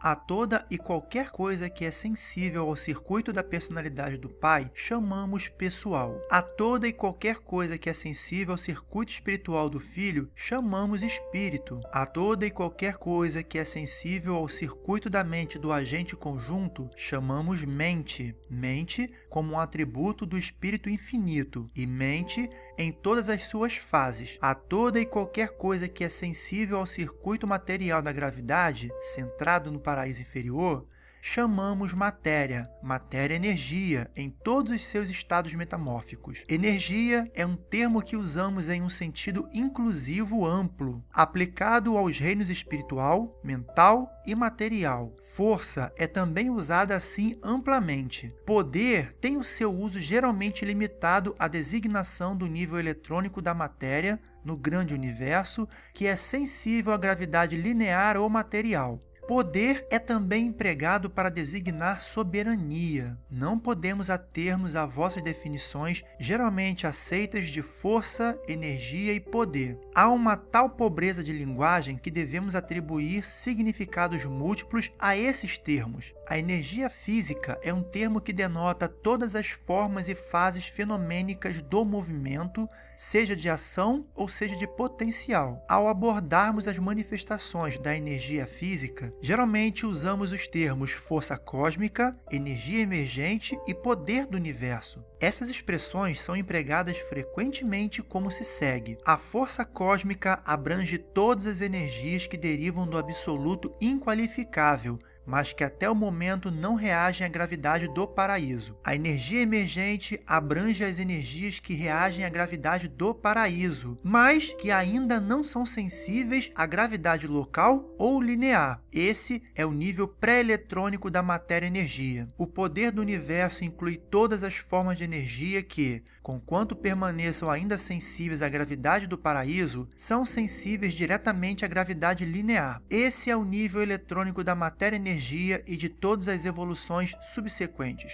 A toda e qualquer coisa que é sensível ao circuito da personalidade do Pai, chamamos pessoal. A toda e qualquer coisa que é sensível ao circuito espiritual do Filho, chamamos espírito. A toda e qualquer coisa que é sensível ao circuito da mente do agente conjunto, chamamos mente. Mente como um atributo do Espírito infinito e mente em todas as suas fases. A toda e qualquer coisa que é sensível ao circuito material da gravidade, centrado no paraíso inferior, chamamos matéria, matéria-energia, em todos os seus estados metamórficos. Energia é um termo que usamos em um sentido inclusivo amplo, aplicado aos reinos espiritual, mental e material. Força é também usada assim amplamente. Poder tem o seu uso geralmente limitado à designação do nível eletrônico da matéria no grande universo, que é sensível à gravidade linear ou material. Poder é também empregado para designar soberania. Não podemos atermos a vossas definições, geralmente aceitas de força, energia e poder. Há uma tal pobreza de linguagem que devemos atribuir significados múltiplos a esses termos. A energia física é um termo que denota todas as formas e fases fenomênicas do movimento, seja de ação ou seja de potencial. Ao abordarmos as manifestações da energia física, geralmente usamos os termos força cósmica, energia emergente e poder do universo. Essas expressões são empregadas frequentemente como se segue. A força cósmica abrange todas as energias que derivam do absoluto inqualificável, mas que até o momento não reagem à gravidade do paraíso. A energia emergente abrange as energias que reagem à gravidade do paraíso, mas que ainda não são sensíveis à gravidade local ou linear. Esse é o nível pré-eletrônico da matéria-energia. O poder do universo inclui todas as formas de energia que, conquanto permaneçam ainda sensíveis à gravidade do paraíso, são sensíveis diretamente à gravidade linear. Esse é o nível eletrônico da matéria-energia energia e de todas as evoluções subsequentes.